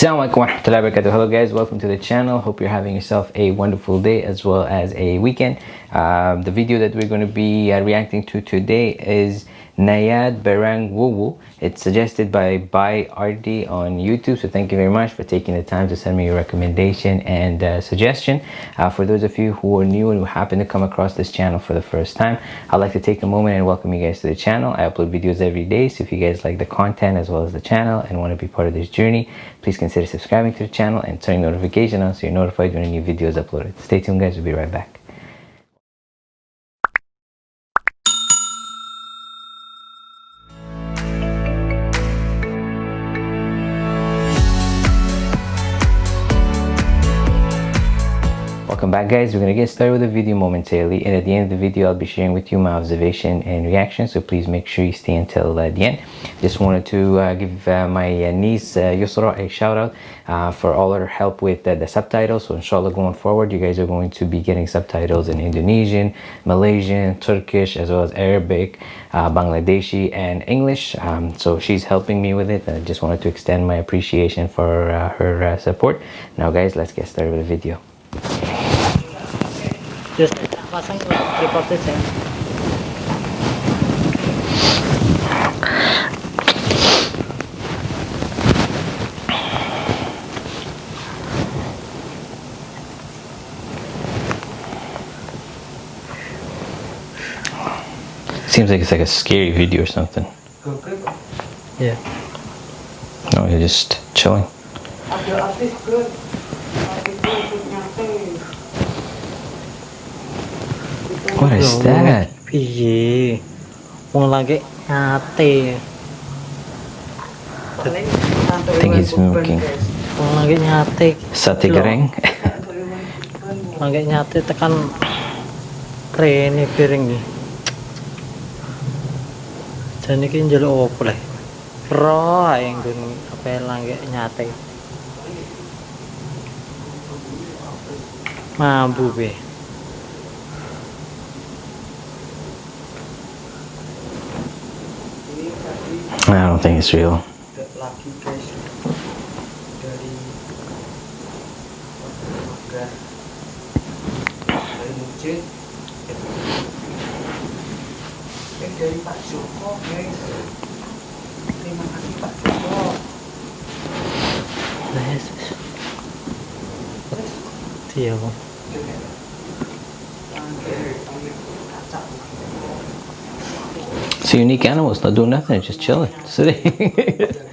Assalamualaikum warahmatullahi wabarakatuh. Hello guys, welcome to the channel. Hope you're having yourself a wonderful day as well as a weekend. Um, the video that we're going to be uh, reacting to today is Nayad Barang Wuwu. It's suggested by By RD on YouTube. So thank you very much for taking the time to send me your recommendation and uh, suggestion. Uh, for those of you who are new and who happen to come across this channel for the first time, I'd like to take a moment and welcome you guys to the channel. I upload videos every day. So if you guys like the content as well as the channel and want to be part of this journey, please consider subscribing to the channel and turning notification on so you're notified when a new video is uploaded. Stay tuned guys, we'll be right back. Welcome back guys. We're gonna get started with the video momentarily and at the end of the video i'll be sharing with you my observation and reaction so please make sure you stay until uh, the end. Just wanted to uh, give uh, my uh, niece uh, Yusra a shout out uh, for all her help with the subtitles. So inshallah going forward you guys are going to be getting subtitles in Indonesian Malaysian Turkish as well as Arabic Bangladeshi and English. Um, so she's helping me with it. I just wanted to extend my appreciation for her support. Now guys let's get started with the video Terus pasang reporter saya. Seems like it's like a scary video or something. Yeah. No, you're just chilling. What is that? Piye? Wong lagi nyate. I think he's smoking. Wong lagi nyate. Sate goreng. lagi nyate tekan rene piring nih. Dan ini njaluk opo le? Roh yang gun apa lagi nyate. Mambu be. I don't think it's real. dari a unique animal. It's not doing nothing. Just chilling, sitting.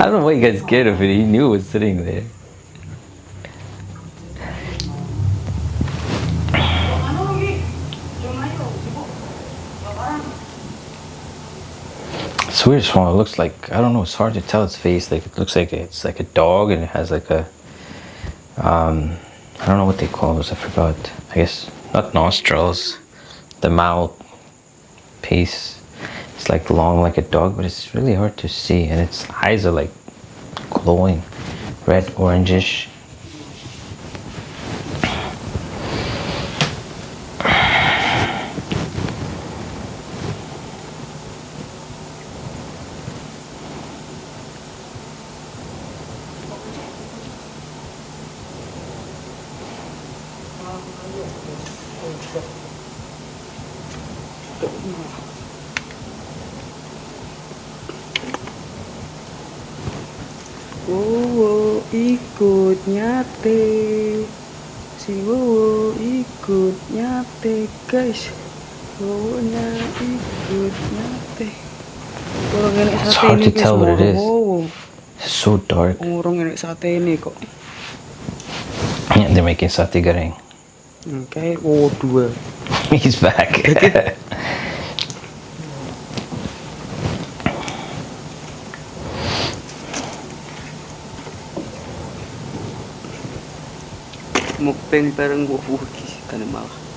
I don't know why you got scared of it. He knew it was sitting there. It's weird. It looks like I don't know. It's hard to tell its face. Like it looks like it's like a dog, and it has like a um, I don't know what they call those. I forgot. I guess not nostrils. The mouth piece. Like long like a dog, but it's really hard to see. And its eyes are like glowing, red orangish. Ikut nyate si Wowo ikut nyate guys Wowonya ikut nyate enak It's sate ini guys Wowo. Wowo. So dark. Kurang enak sate ini kok Yeah, they're making satay goreng. Oke, oh dua He's back. Mukbang Kan malah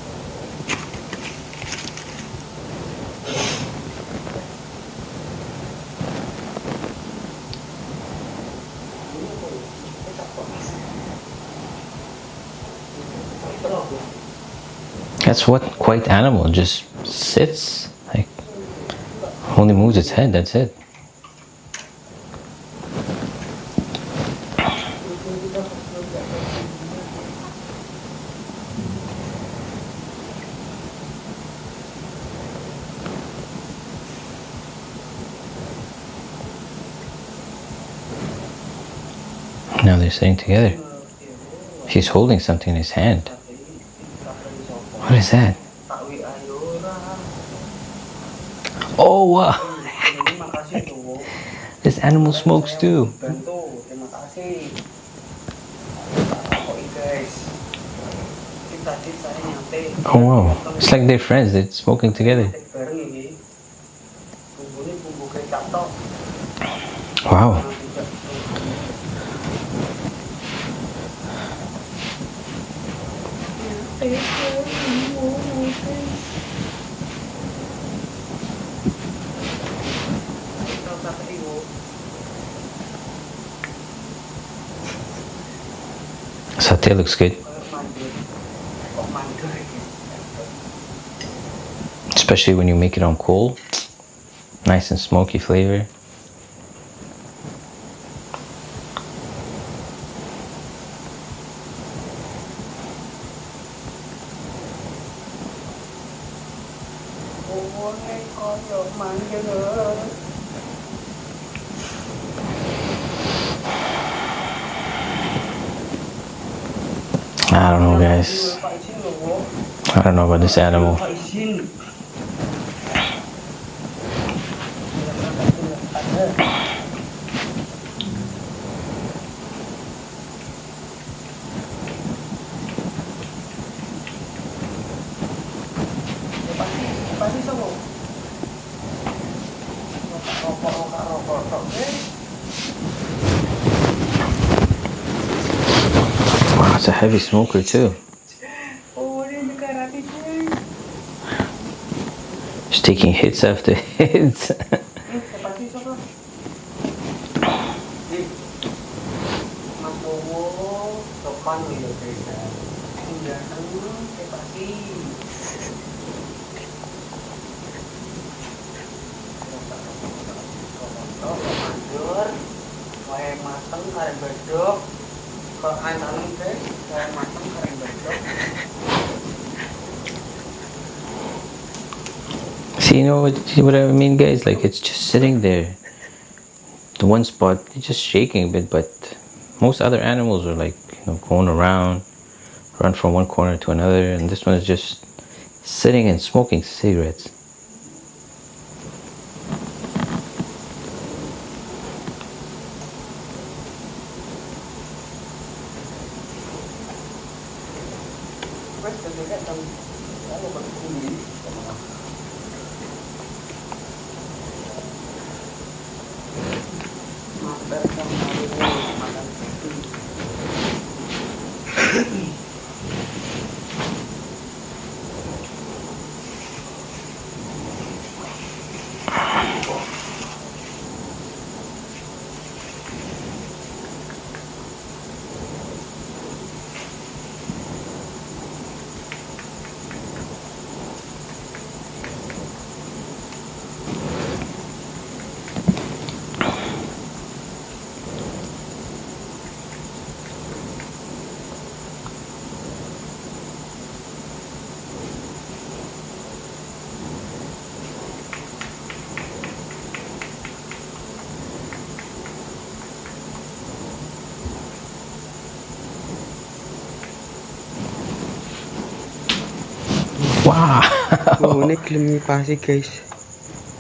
That's what quite animal just sits like only moves its head. That's it. Sitting together. He's holding something in his hand. What is that? Oh wow! this animal smokes too. Oh wow! It's like they're friends. They're smoking together. Satay looks good, especially when you make it on coal. Nice and smoky flavor. I don't know, guys. I don't know about this animal. Wow, it's a heavy smoker too. Just taking hits after hits. Mas Bowo, depan nih ya guys ya. Tinggal ke pasti. Mandur, wae mateng karen bedok. See, you know what, what I mean, guys? Like, it's just sitting there. The one spot, it's just shaking a bit, but most other animals are like, you know, going around, run from one corner to another, and this one is just sitting and smoking cigarettes. Wow. Oh, ini gelem ngipasi guys.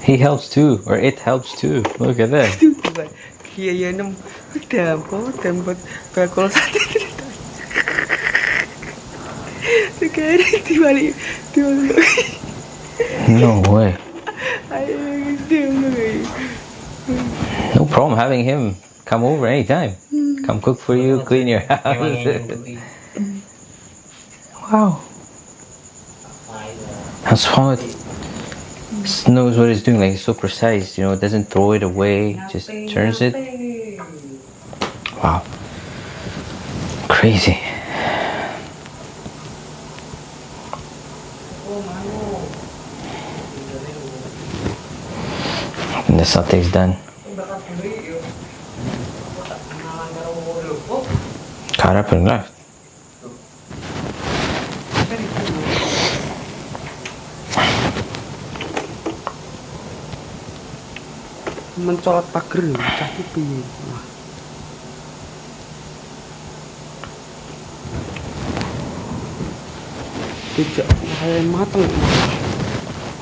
he helps too, or it helps too. Look at that. Itu coba. Iya ya nem. Dampot, dampot bakul sate. Sekarang dibalik, dibalik. No way. No problem having him come over anytime. Come cook for you, clean your house. wow. And Swat knows what he's doing. Like he's so precise. You know, it doesn't throw it away. Just turns it. Wow. Crazy. And the satay's done. Cut up and left. Mencolot pager, cah iki piye? Wah. Tidak kayak mateng.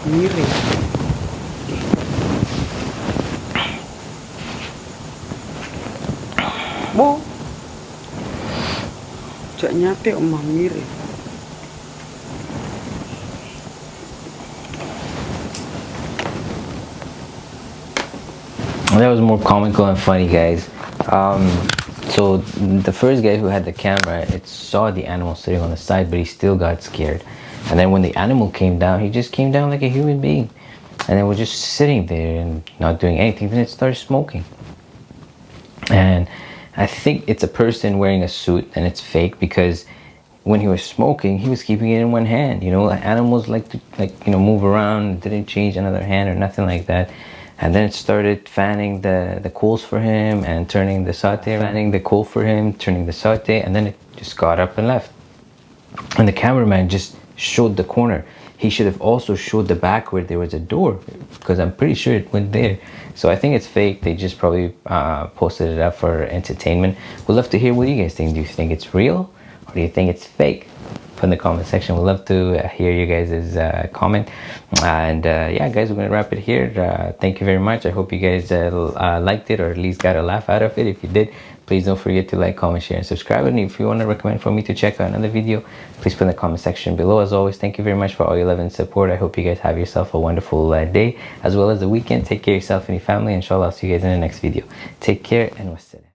Miring. Bo. Jak nyate omah miring. That was more comical and funny guys. Um, so the first guy who had the camera it saw the animal sitting on the side but he still got scared. And then when the animal came down he just came down like a human being. And then was just sitting there and not doing anything. Then it started smoking. And i think it's a person wearing a suit and it's fake because when he was smoking he was keeping it in one hand. You know animals like to like you know move around didn't change another hand or nothing like that and then it started fanning the the coals for him and turning the satay fanning the coal for him turning the satay and then it just got up and left. And the cameraman just showed the corner. He should have also showed the back where there was a door because i'm pretty sure it went there. So i think it's fake. They just probably uh, posted it up for entertainment. We'd love to hear what you guys think. Do you think it's real or do you think it's fake? Put in the comment section. We'd love to uh, hear you guys' uh, comment. And uh, yeah guys we're gonna wrap it here. Uh, thank you very much. I hope you guys uh, uh, liked it or at least got a laugh out of it. If you did please don't forget to like comment share and subscribe. And if you want to recommend for me to check out another video please put in the comment section below. As always thank you very much for all your love and support. I hope you guys have yourself a wonderful day as well as the weekend. Take care of yourself and your family. Inshallah i'll see you guys in the next video. Take care and wassalam